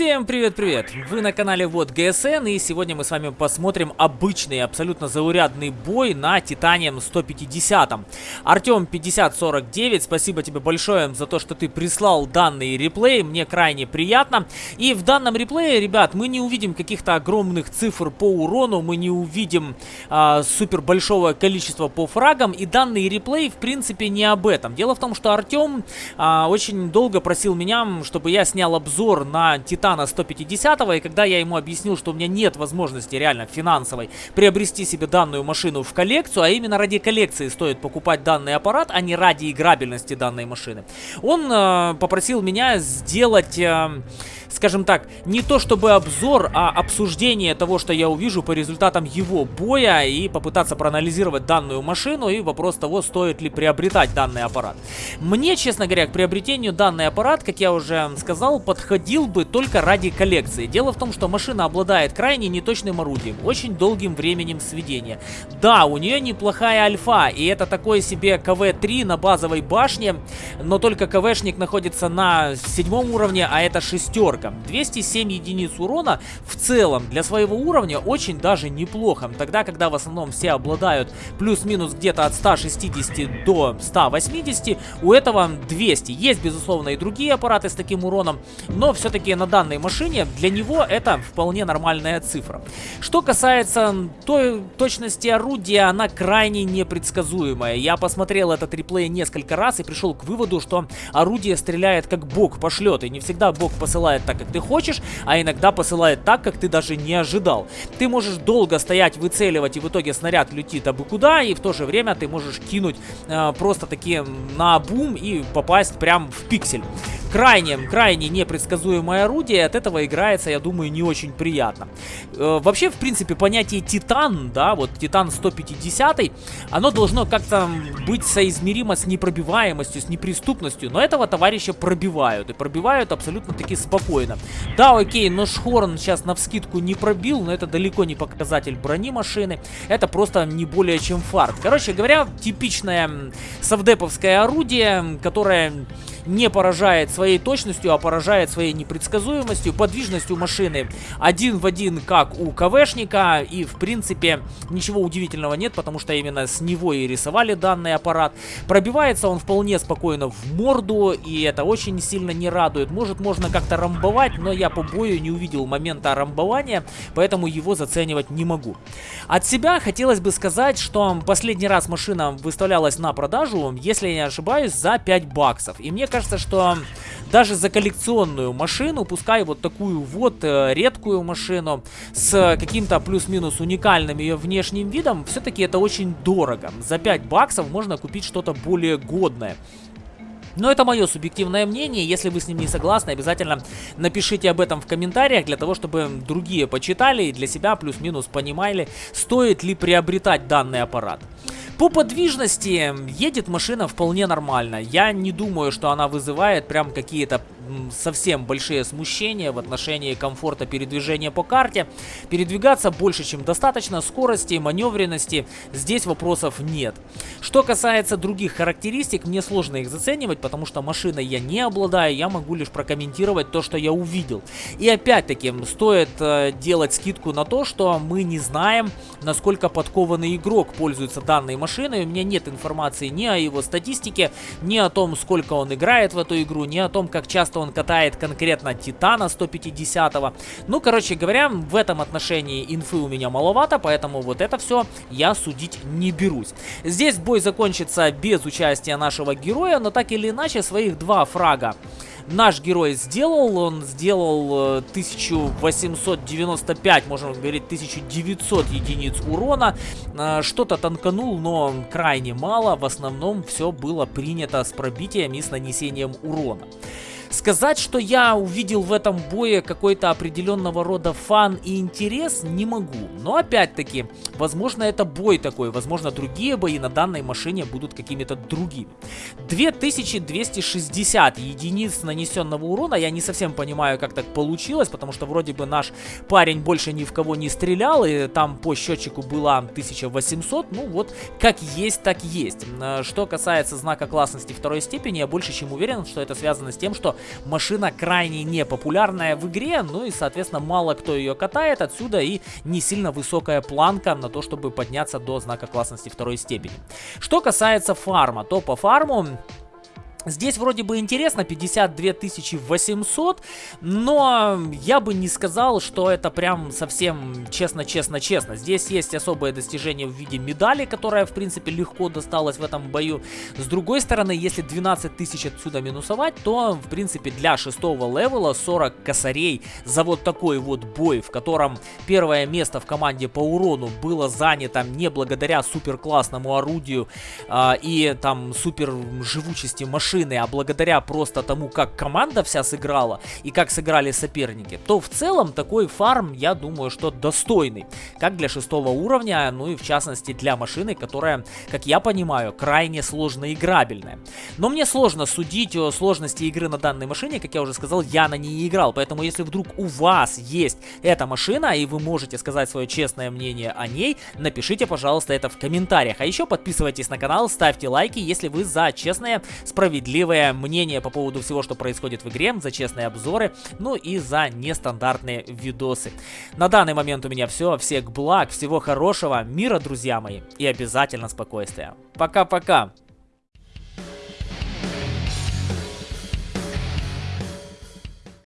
Всем привет-привет! Вы на канале Вот ГСН и сегодня мы с вами посмотрим обычный, абсолютно заурядный бой на Титанием 150. Артем 5049, спасибо тебе большое за то, что ты прислал данный реплей, мне крайне приятно. И в данном реплее, ребят, мы не увидим каких-то огромных цифр по урону, мы не увидим а, супер большого количества по фрагам, и данный реплей в принципе не об этом. Дело в том, что Артем а, очень долго просил меня, чтобы я снял обзор на Титанием Титана 150 и когда я ему объяснил, что у меня нет возможности реально финансовой приобрести себе данную машину в коллекцию, а именно ради коллекции стоит покупать данный аппарат, а не ради играбельности данной машины, он э, попросил меня сделать... Э, скажем так, не то чтобы обзор, а обсуждение того, что я увижу по результатам его боя и попытаться проанализировать данную машину и вопрос того, стоит ли приобретать данный аппарат. Мне, честно говоря, к приобретению данный аппарат, как я уже сказал, подходил бы только ради коллекции. Дело в том, что машина обладает крайне неточным орудием, очень долгим временем сведения. Да, у нее неплохая альфа, и это такой себе КВ-3 на базовой башне, но только КВшник находится на седьмом уровне, а это шестерка. 207 единиц урона в целом для своего уровня очень даже неплохо. Тогда, когда в основном все обладают плюс-минус где-то от 160 до 180, у этого 200. Есть, безусловно, и другие аппараты с таким уроном, но все-таки на данной машине для него это вполне нормальная цифра. Что касается той точности орудия, она крайне непредсказуемая. Я посмотрел этот реплей несколько раз и пришел к выводу, что орудие стреляет как бог пошлет, и не всегда бог посылает так, как ты хочешь, а иногда посылает так, как ты даже не ожидал. Ты можешь долго стоять, выцеливать, и в итоге снаряд летит абы куда, и в то же время ты можешь кинуть э, просто таки на бум и попасть прям в пиксель крайне, крайне непредсказуемое орудие, от этого играется, я думаю, не очень приятно. Э, вообще, в принципе, понятие Титан, да, вот Титан 150, оно должно как-то быть соизмеримо с непробиваемостью, с неприступностью, но этого товарища пробивают, и пробивают абсолютно таки спокойно. Да, окей, но Шхорн сейчас на вскидку не пробил, но это далеко не показатель брони машины, это просто не более чем фарт. Короче говоря, типичное совдеповское орудие, которое не поражает своей точностью, а поражает своей непредсказуемостью, подвижностью машины один в один, как у КВшника, и в принципе ничего удивительного нет, потому что именно с него и рисовали данный аппарат. Пробивается он вполне спокойно в морду, и это очень сильно не радует. Может, можно как-то рамбовать, но я по бою не увидел момента рамбования, поэтому его заценивать не могу. От себя хотелось бы сказать, что последний раз машина выставлялась на продажу, если я не ошибаюсь, за 5 баксов. И мне кажется, что даже за коллекционную машину, пускай вот такую вот э, редкую машину с каким-то плюс-минус уникальным ее внешним видом, все-таки это очень дорого. За 5 баксов можно купить что-то более годное. Но это мое субъективное мнение, если вы с ним не согласны, обязательно напишите об этом в комментариях, для того, чтобы другие почитали и для себя плюс-минус понимали, стоит ли приобретать данный аппарат. По подвижности едет машина вполне нормально. Я не думаю, что она вызывает прям какие-то совсем большие смущения в отношении комфорта передвижения по карте. Передвигаться больше, чем достаточно, скорости, маневренности, здесь вопросов нет. Что касается других характеристик, мне сложно их заценивать, потому что машиной я не обладаю, я могу лишь прокомментировать то, что я увидел. И опять-таки, стоит э, делать скидку на то, что мы не знаем, насколько подкованный игрок пользуется данной машиной. У меня нет информации ни о его статистике, ни о том, сколько он играет в эту игру, ни о том, как часто он катает конкретно Титана 150-го. Ну, короче говоря, в этом отношении инфы у меня маловато, поэтому вот это все я судить не берусь. Здесь бой закончится без участия нашего героя, но так или иначе своих два фрага наш герой сделал. Он сделал 1895, можно говорить, 1900 единиц урона. Э, что-то танканул, но крайне мало. В основном все было принято с пробитием и с нанесением урона. Сказать, что я увидел в этом бое какой-то определенного рода фан и интерес, не могу. Но опять-таки, возможно это бой такой, возможно другие бои на данной машине будут какими-то другими. 2260 единиц нанесенного урона, я не совсем понимаю, как так получилось, потому что вроде бы наш парень больше ни в кого не стрелял, и там по счетчику было 1800, ну вот, как есть, так есть. Что касается знака классности второй степени, я больше чем уверен, что это связано с тем, что машина крайне непопулярная в игре, ну и, соответственно, мало кто ее катает, отсюда и не сильно высокая планка на то, чтобы подняться до знака классности второй степени. Что касается фарма, то по фарму Здесь вроде бы интересно, 52 800, но я бы не сказал, что это прям совсем честно-честно-честно. Здесь есть особое достижение в виде медали, которая, в принципе, легко досталась в этом бою. С другой стороны, если 12 тысяч отсюда минусовать, то, в принципе, для шестого левела 40 косарей за вот такой вот бой, в котором первое место в команде по урону было занято не благодаря супер классному орудию э, и там супер живучести машин, машины, а благодаря просто тому, как команда вся сыграла и как сыграли соперники, то в целом такой фарм, я думаю, что достойный. Как для шестого уровня, ну и в частности для машины, которая, как я понимаю, крайне сложно играбельная. Но мне сложно судить о сложности игры на данной машине, как я уже сказал, я на ней не играл. Поэтому если вдруг у вас есть эта машина и вы можете сказать свое честное мнение о ней, напишите, пожалуйста, это в комментариях. А еще подписывайтесь на канал, ставьте лайки, если вы за честное, справедливое справедливое мнение по поводу всего, что происходит в игре, за честные обзоры, ну и за нестандартные видосы. На данный момент у меня все. Всех благ, всего хорошего, мира, друзья мои, и обязательно спокойствия. Пока-пока!